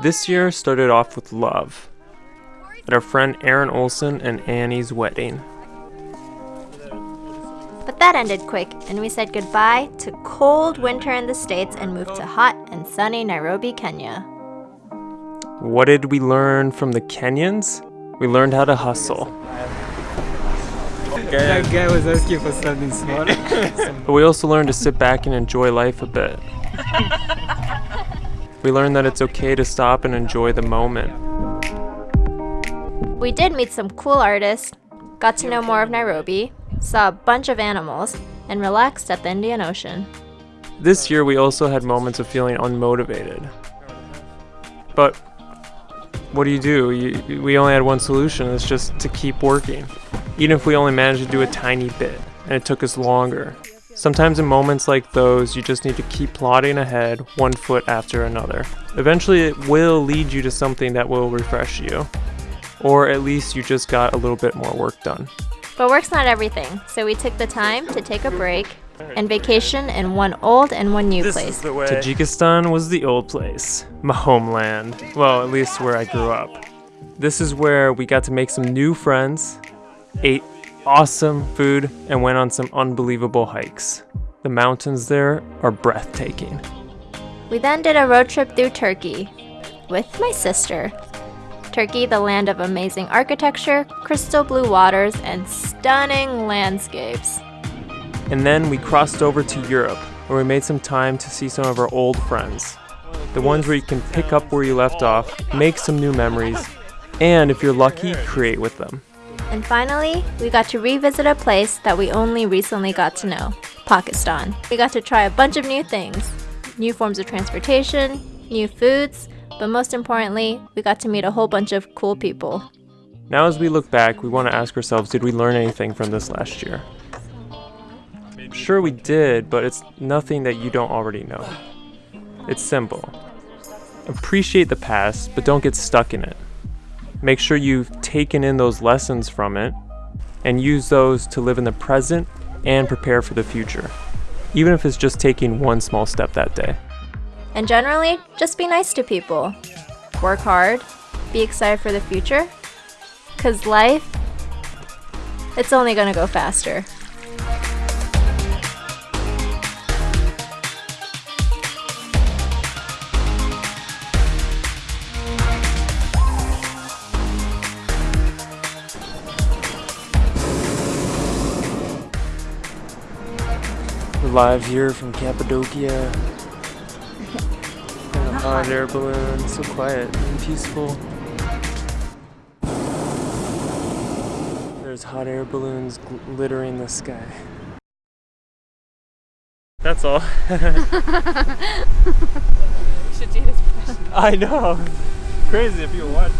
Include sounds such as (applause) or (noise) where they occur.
This year started off with love at our friend Aaron Olson and Annie's wedding. But that ended quick, and we said goodbye to cold winter in the States and moved to hot and sunny Nairobi, Kenya. What did we learn from the Kenyans? We learned how to hustle. That guy was asking for something small. (laughs) But we also learned to sit back and enjoy life a bit. (laughs) we learned that it's okay to stop and enjoy the moment. We did meet some cool artists, got to know more of Nairobi, saw a bunch of animals, and relaxed at the Indian Ocean. This year we also had moments of feeling unmotivated. But what do you do? You, we only had one solution, it's just to keep working. Even if we only managed to do a tiny bit, and it took us longer. Sometimes in moments like those, you just need to keep plodding ahead, one foot after another. Eventually, it will lead you to something that will refresh you. Or at least you just got a little bit more work done. But work's not everything, so we took the time to take a break and vacation in one old and one new place. Tajikistan was the old place, my homeland. Well, at least where I grew up. This is where we got to make some new friends, ate awesome food, and went on some unbelievable hikes. The mountains there are breathtaking. We then did a road trip through Turkey with my sister. Turkey, the land of amazing architecture, crystal blue waters, and stunning landscapes. And then we crossed over to Europe, where we made some time to see some of our old friends. The ones where you can pick up where you left off, make some new memories, and if you're lucky, create with them. And finally, we got to revisit a place that we only recently got to know Pakistan. We got to try a bunch of new things new forms of transportation, new foods, but most importantly, we got to meet a whole bunch of cool people. Now, as we look back, we want to ask ourselves did we learn anything from this last year? Sure, we did, but it's nothing that you don't already know. It's simple. Appreciate the past, but don't get stuck in it. Make sure you've taken in those lessons from it and use those to live in the present and prepare for the future, even if it's just taking one small step that day. And generally, just be nice to people. Work hard, be excited for the future, because life, it's only gonna go faster. Live here from Cappadocia. (laughs) Hot air balloon, so quiet and peaceful. There's hot air balloons glittering the sky. That's all. (laughs) (laughs) should do this. I know. Crazy if you watch.